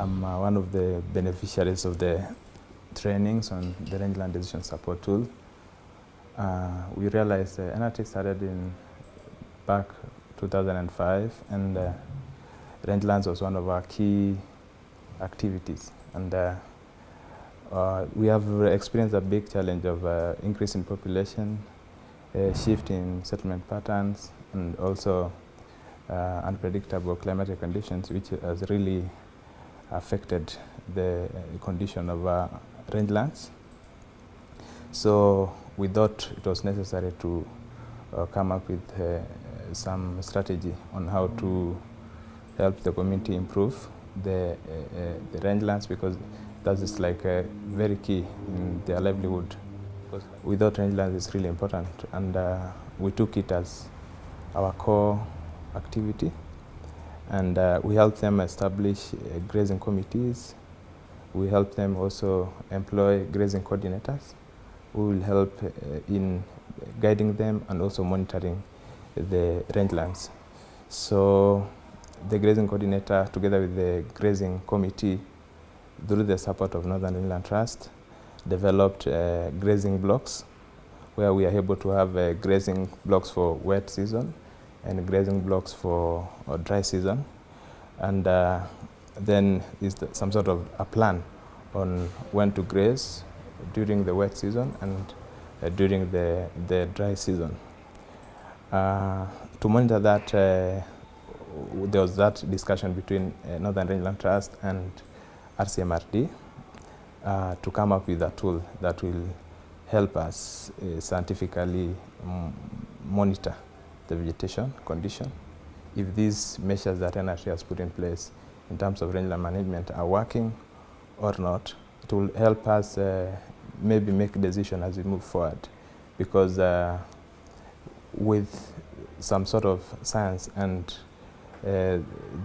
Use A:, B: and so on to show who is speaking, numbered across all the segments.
A: I'm uh, one of the beneficiaries of the trainings on the rangeland decision support tool. Uh, we realized uh, NRT started in back 2005 and uh, rangelands was one of our key activities and uh, uh, we have experienced a big challenge of uh, increase in population, shift in settlement patterns and also unpredictable climatic conditions which has really affected the uh, condition of uh, rangelands. So we thought it was necessary to uh, come up with uh, some strategy on how to help the community improve the, uh, uh, the rangelands because that is like very key in their livelihood. Without rangelands is really important and we took it as our core activity and uh, we help them establish uh, grazing committees. We help them also employ grazing coordinators who will help uh, in guiding them and also monitoring the rangelands. So the grazing coordinator together with the grazing committee through the support of Northern Rangeland Trust developed uh, grazing blocks where we are able to have uh, grazing blocks for wet season and grazing blocks for uh, dry season and uh, then is some sort of a plan on when to graze during the wet season and uh, during the, the dry season. Uh, to monitor that, uh, there was that discussion between uh, Northern Rangeland Trust and RCMRD to come up with a tool that will help us scientifically monitor the vegetation condition. If these measures that NRT has put in place in terms of rangeland management are working or not, it will help us uh, maybe make a decision as we move forward because uh, with some sort of science and uh,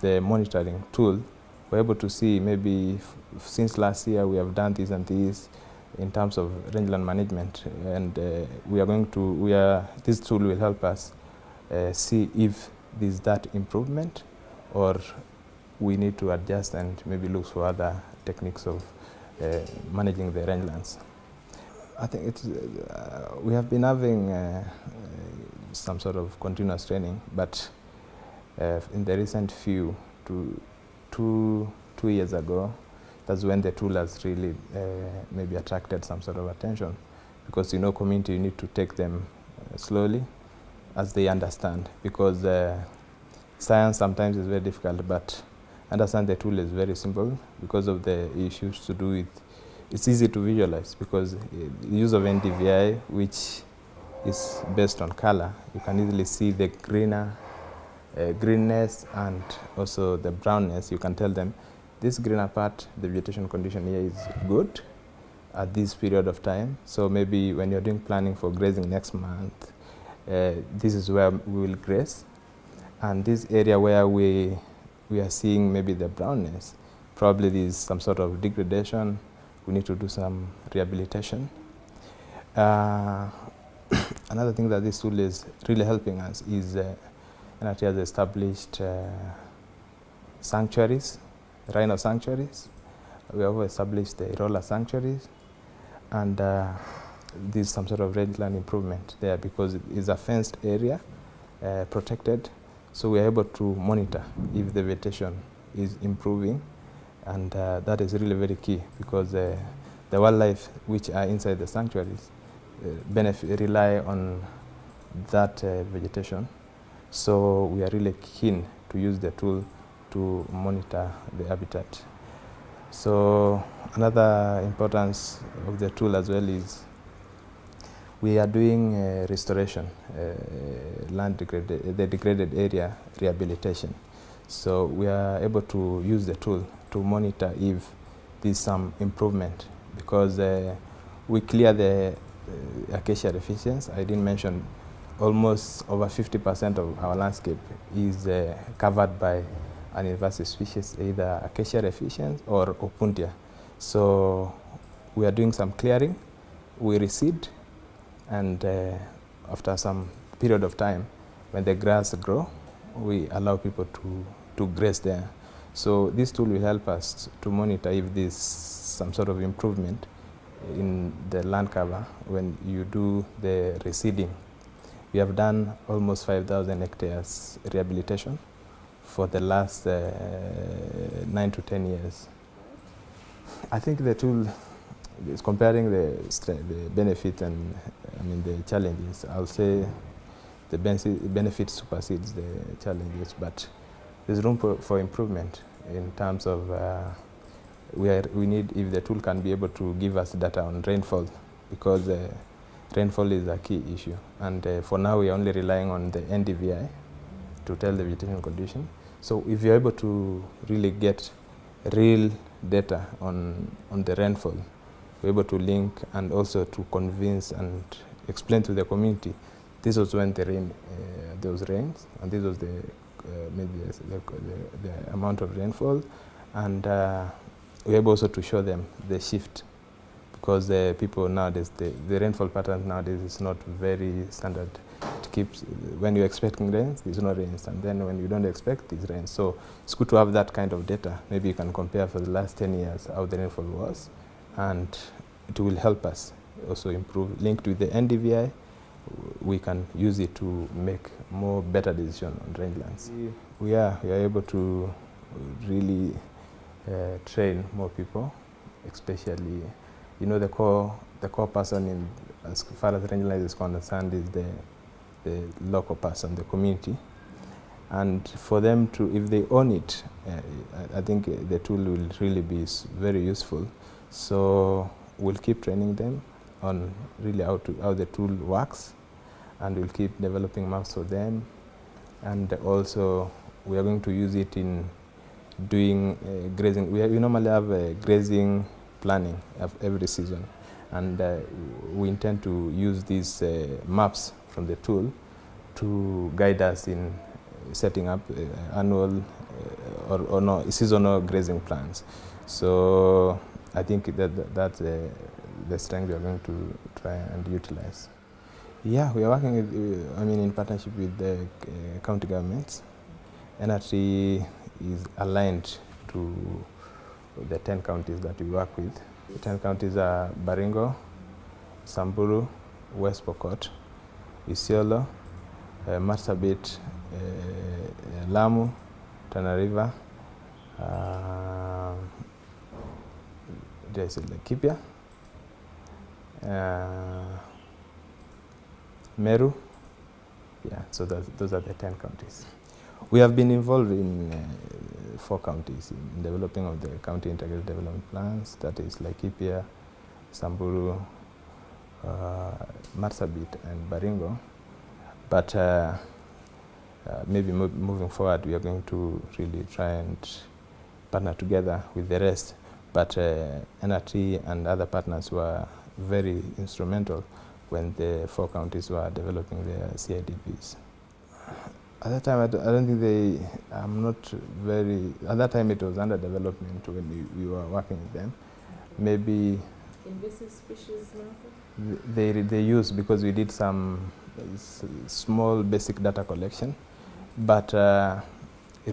A: the monitoring tool, we're able to see maybe since last year we have done this and this in terms of rangeland management and uh, we are going to, we are, this tool will help us see if there's that improvement or we need to adjust and maybe look for other techniques of uh, managing the rangelands. I think it's, uh, we have been having uh, uh, some sort of continuous training, but uh, in the recent few, two, two, two years ago, that's when the tool has really uh, maybe attracted some sort of attention because you know community you need to take them uh, slowly as they understand because uh, science sometimes is very difficult but understand the tool is very simple. Because of the issues to do with it's easy to visualize because uh, the use of NDVI which is based on color you can easily see the greener uh, greenness and also the brownness you can tell them this greener part the vegetation condition here is good at this period of time. So maybe when you're doing planning for grazing next month uh, this is where we will graze. And this area where we we are seeing maybe the brownness probably there is some sort of degradation. We need to do some rehabilitation. Uh, another thing that this tool is really helping us is uh, NRT has established uh, sanctuaries rhino sanctuaries. We have established the Hirola sanctuaries. And uh, there's some sort of rangeland improvement there because it is a fenced area, uh, protected. So we are able to monitor if the vegetation is improving and uh, that is really very key because uh, the wildlife which are inside the sanctuaries uh, benefit, rely on that uh, vegetation. So we are really keen to use the tool to monitor the habitat. So another importance of the tool as well is we are doing uh, restoration, uh, land degraded, the degraded area rehabilitation. So we are able to use the tool to monitor if there's some improvement because uh, we clear the uh, acacia reficiens. I didn't mention almost over 50% of our landscape is uh, covered by an invasive species, either acacia reficiens or opuntia. So we are doing some clearing, we reseed, and uh, after some period of time, when the grass grow, we allow people to, to graze there. So this tool will help us to monitor if there's some sort of improvement in the land cover when you do the reseeding. We have done almost 5,000 hectares rehabilitation for the last uh, nine to 10 years. I think the tool is comparing the, the benefit and I mean the challenges. I'll say the benefit supersedes the challenges, but there's room for, for improvement in terms of uh, we, are, we need if the tool can be able to give us data on rainfall because uh, rainfall is a key issue and uh, for now we are only relying on the NDVI to tell the vegetation condition. So if you're able to really get real data on, on the rainfall, we're able to link and also to convince and explain to the community this was when the rain, uh, those rains and this was the, uh, maybe the, the, the, amount of rainfall and uh, we're able also to show them the shift because the people nowadays, the, the rainfall pattern nowadays is not very standard. It keeps, when you're expecting rains, there's no rains, and then when you don't expect, there's rains. So it's good to have that kind of data. Maybe you can compare for the last 10 years how the rainfall was, and it will help us also improve. Linked with the NDVI, we can use it to make more better decision on rangelands. We are, we are able to really uh, train more people, especially, you know, the core, the core person in, as far as rangeland is concerned is the, the local person, the community. And for them to, if they own it, uh, I think the tool will really be very useful. So we'll keep training them on really how, to, how the tool works and we'll keep developing maps for them. And also we are going to use it in doing uh, grazing. We, we, normally have a grazing planning of every season and uh, we intend to use these uh, maps from the tool to guide us in setting up uh, annual uh, or, or, no, seasonal grazing plans. So I think that, that that's uh, the strength we are going to try and utilize. Yeah, we are working with, I mean, in partnership with the county governments. NRT is aligned to the 10 counties that we work with. The 10 counties are Baringo, Samburu, West Pokot, Isiolo, uh, Marsabit, uh, Lamu, Tana River, uh, uh, Meru, yeah, so those are the 10 counties. We have been involved in uh, four counties in developing of the county integrated development plans, that is Laikipia, Samburu, uh, Marsabit and Baringo. But uh, uh, maybe mo moving forward, we are going to really try and partner together with the rest. But uh, NRT and other partners were very instrumental when the four counties were developing their CIDPs. At that time, I don't, I don't think they, I'm not very, at that time it was under development when we, we were working with them. Maybe
B: invasive species
A: they, they use because we did some small basic data collection. But uh,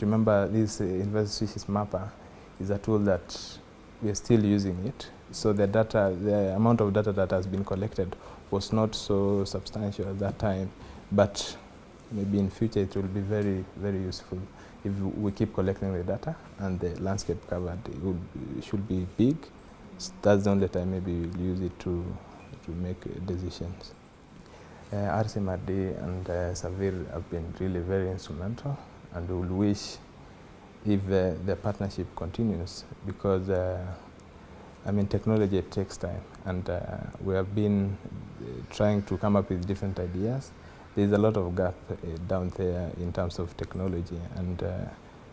A: remember this uh, invasive species mapper is a tool that we are still using it. So the data, the amount of data that has been collected was not so substantial at that time. But maybe in future it will be very, very useful if we keep collecting the data and the landscape covered it, should be big. That's the only time maybe we'll use it to, to make decisions. Uh, RCMRD and uh, SERVIR have been really very instrumental and we will wish if uh, the partnership continues because uh, I mean technology takes time and uh, we have been uh, trying to come up with different ideas there's a lot of gap uh, down there in terms of technology and uh,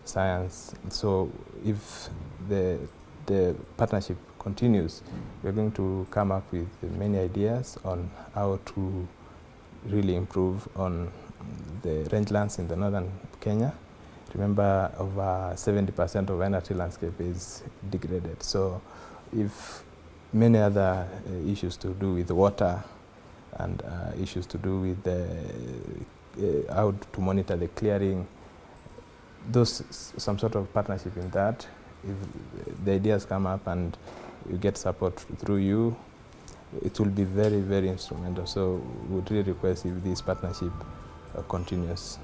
A: science. So if the, the partnership continues, we're going to come up with many ideas on how to really improve on the rangelands in the northern Kenya. Remember, over 70% of NRT landscape is degraded. So if many other uh, issues to do with water, and uh, issues to do with the, uh, how to monitor the clearing those some sort of partnership in that. If the ideas come up and you get support through you, it will be very, very instrumental. So we would really request if this partnership continues.